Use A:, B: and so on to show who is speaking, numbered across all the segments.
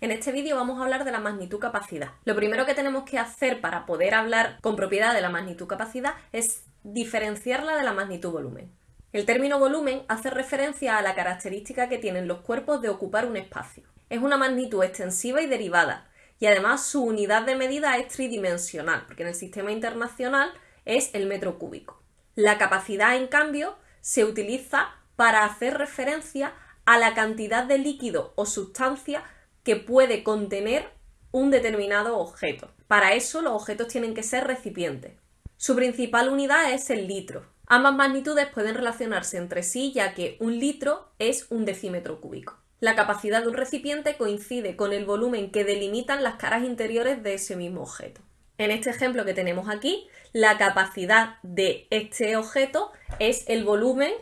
A: En este vídeo vamos a hablar de la magnitud-capacidad. Lo primero que tenemos que hacer para poder hablar con propiedad de la magnitud-capacidad es diferenciarla de la magnitud-volumen. El término volumen hace referencia a la característica que tienen los cuerpos de ocupar un espacio. Es una magnitud extensiva y derivada, y además su unidad de medida es tridimensional, porque en el sistema internacional es el metro cúbico. La capacidad, en cambio, se utiliza para hacer referencia a la cantidad de líquido o sustancia que puede contener un determinado objeto. Para eso los objetos tienen que ser recipientes. Su principal unidad es el litro. Ambas magnitudes pueden relacionarse entre sí ya que un litro es un decímetro cúbico. La capacidad de un recipiente coincide con el volumen que delimitan las caras interiores de ese mismo objeto. En este ejemplo que tenemos aquí, la capacidad de este objeto es el volumen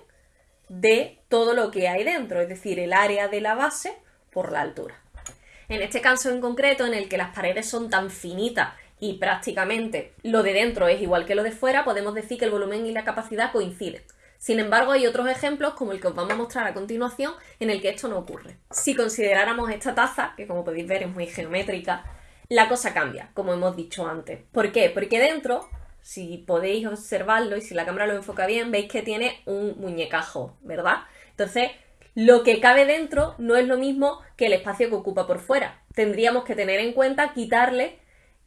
A: de todo lo que hay dentro, es decir, el área de la base por la altura. En este caso en concreto, en el que las paredes son tan finitas y prácticamente lo de dentro es igual que lo de fuera, podemos decir que el volumen y la capacidad coinciden. Sin embargo, hay otros ejemplos, como el que os vamos a mostrar a continuación, en el que esto no ocurre. Si consideráramos esta taza, que como podéis ver es muy geométrica, la cosa cambia, como hemos dicho antes. ¿Por qué? Porque dentro, si podéis observarlo y si la cámara lo enfoca bien, veis que tiene un muñecajo, ¿verdad? Entonces, lo que cabe dentro no es lo mismo que el espacio que ocupa por fuera. Tendríamos que tener en cuenta quitarle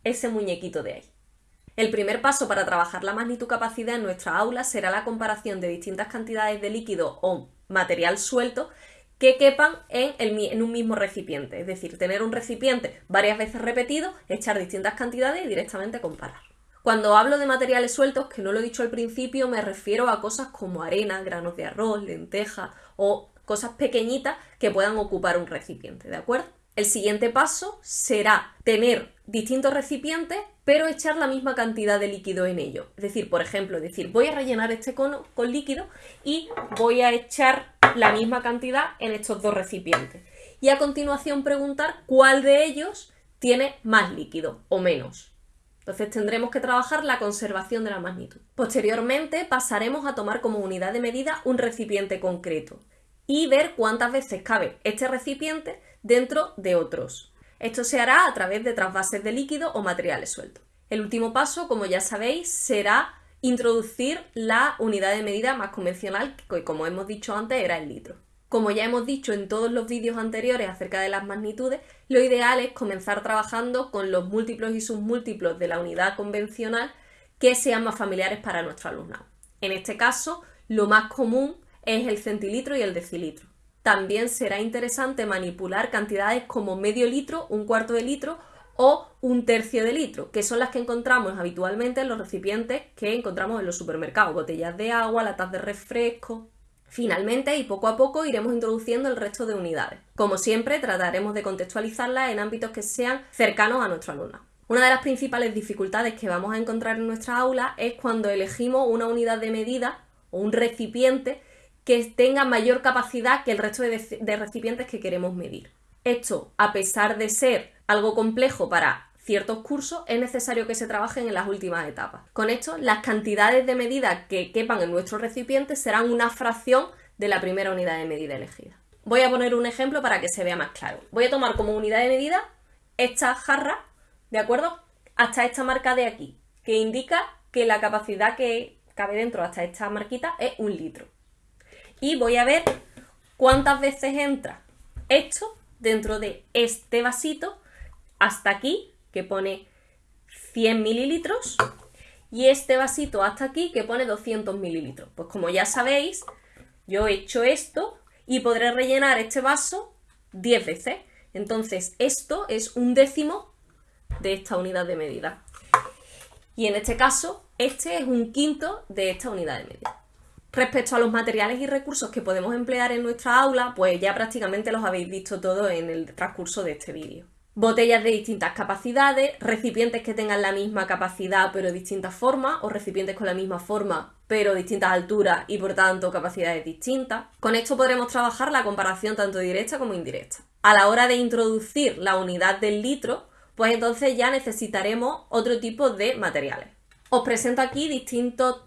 A: ese muñequito de ahí. El primer paso para trabajar la magnitud-capacidad en nuestra aula será la comparación de distintas cantidades de líquido o material suelto que quepan en, en, un mismo recipiente. Es decir, tener un recipiente varias veces repetido, echar distintas cantidades y directamente comparar. Cuando hablo de materiales sueltos, que no lo he dicho al principio, me refiero a cosas como arena, granos de arroz, lentejas o cosas pequeñitas que puedan ocupar un recipiente, ¿de acuerdo? El siguiente paso será tener distintos recipientes, pero echar la misma cantidad de líquido en ellos. Es decir, por ejemplo, decir, voy a rellenar este cono con líquido y voy a echar la misma cantidad en estos dos recipientes. Y a continuación preguntar cuál de ellos tiene más líquido o menos. Entonces tendremos que trabajar la conservación de la magnitud. Posteriormente pasaremos a tomar como unidad de medida un recipiente concreto y ver cuántas veces cabe este recipiente dentro de otros. Esto se hará a través de trasvases de líquido o materiales sueltos. El último paso, como ya sabéis, será introducir la unidad de medida más convencional, que como hemos dicho antes era el litro. Como ya hemos dicho en todos los vídeos anteriores acerca de las magnitudes, lo ideal es comenzar trabajando con los múltiplos y submúltiplos de la unidad convencional que sean más familiares para nuestro alumnado. En este caso, lo más común es el centilitro y el decilitro. También será interesante manipular cantidades como medio litro, un cuarto de litro o un tercio de litro, que son las que encontramos habitualmente en los recipientes que encontramos en los supermercados, botellas de agua, latas de refresco. Finalmente, y poco a poco, iremos introduciendo el resto de unidades. Como siempre, trataremos de contextualizarlas en ámbitos que sean cercanos a nuestro alumno. Una de las principales dificultades que vamos a encontrar en nuestra aula es cuando elegimos una unidad de medida o un recipiente que tenga mayor capacidad que el resto de, recipientes que queremos medir. Esto, a pesar de ser algo complejo para ciertos cursos, es necesario que se trabajen en las últimas etapas. Con esto, las cantidades de medida que quepan en nuestro recipiente serán una fracción de la primera unidad de medida elegida. Voy a poner un ejemplo para que se vea más claro. Voy a tomar como unidad de medida esta jarra, ¿de acuerdo? Hasta esta marca de aquí, que indica que la capacidad que cabe dentro hasta esta marquita es un litro y voy a ver cuántas veces entra esto dentro de este vasito hasta aquí, que pone 100 mililitros, y este vasito hasta aquí, que pone 200 mililitros. Pues como ya sabéis, yo he hecho esto y podré rellenar este vaso 10 veces. Entonces, esto es un décimo de esta unidad de medida. Y en este caso, este es un quinto de esta unidad de medida. Respecto a los materiales y recursos que podemos emplear en nuestra aula, pues ya prácticamente los habéis visto todos en el transcurso de este vídeo. Botellas de distintas capacidades, recipientes que tengan la misma capacidad pero distintas formas, o recipientes con la misma forma pero distintas alturas y por tanto capacidades distintas. Con esto podremos trabajar la comparación tanto directa como indirecta. A la hora de introducir la unidad del litro, pues entonces ya necesitaremos otro tipo de materiales. Os presento aquí distintos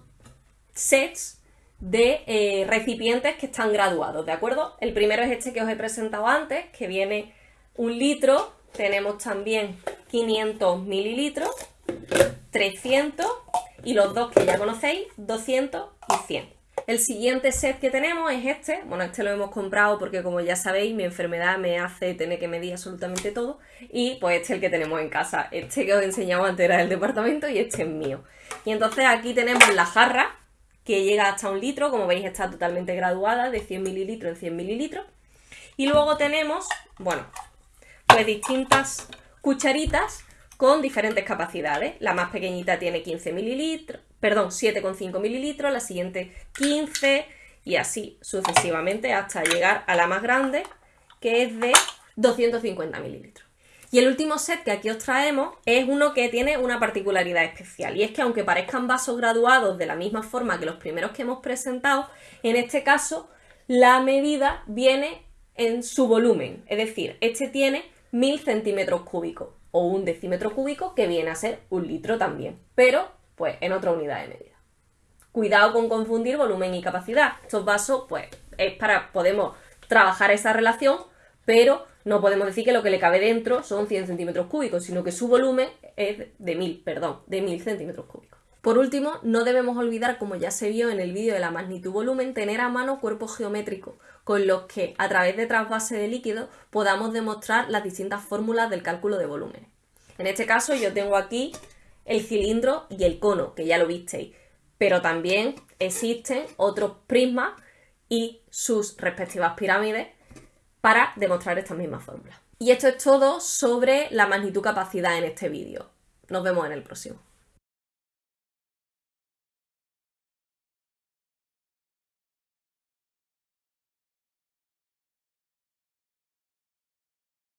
A: sets de eh, recipientes que están graduados, ¿de acuerdo? El primero es este que os he presentado antes, que viene un litro, tenemos también 500 mililitros, 300 y los dos que ya conocéis, 200 y 100. El siguiente set que tenemos es este. Bueno, este lo hemos comprado porque como ya sabéis, mi enfermedad me hace tener que medir absolutamente todo. Y pues este es el que tenemos en casa. Este que os he enseñado antes era del departamento y este es mío. Y entonces aquí tenemos la jarra que llega hasta un litro. Como veis está totalmente graduada de 100 mililitros en 100 mililitros. Y luego tenemos, bueno, pues distintas cucharitas con diferentes capacidades. La más pequeñita tiene 15 mililitros, perdón, 7,5 mililitros, la siguiente 15 y así sucesivamente hasta llegar a la más grande que es de 250 mililitros. Y el último set que aquí os traemos es uno que tiene una particularidad especial y es que aunque parezcan vasos graduados de la misma forma que los primeros que hemos presentado, en este caso la medida viene en su volumen, es decir, este tiene 1000 centímetros cúbicos o un decímetro cúbico que viene a ser un litro también, pero pues en otra unidad de medida. Cuidado con confundir volumen y capacidad. Estos vasos, pues, es para, podemos trabajar esa relación, pero no podemos decir que lo que le cabe dentro son 100 centímetros cúbicos, sino que su volumen es de 1000, perdón, de 1000 centímetros cúbicos. Por último, no debemos olvidar, como ya se vio en el vídeo de la magnitud-volumen, tener a mano cuerpos geométricos con los que, a través de trasvase de líquido, podamos demostrar las distintas fórmulas del cálculo de volúmenes. En este caso, yo tengo aquí el cilindro y el cono, que ya lo visteis. Pero también existen otros prismas y sus respectivas pirámides para demostrar estas mismas fórmulas. Y esto es todo sobre la magnitud capacidad en este vídeo. Nos vemos en el próximo.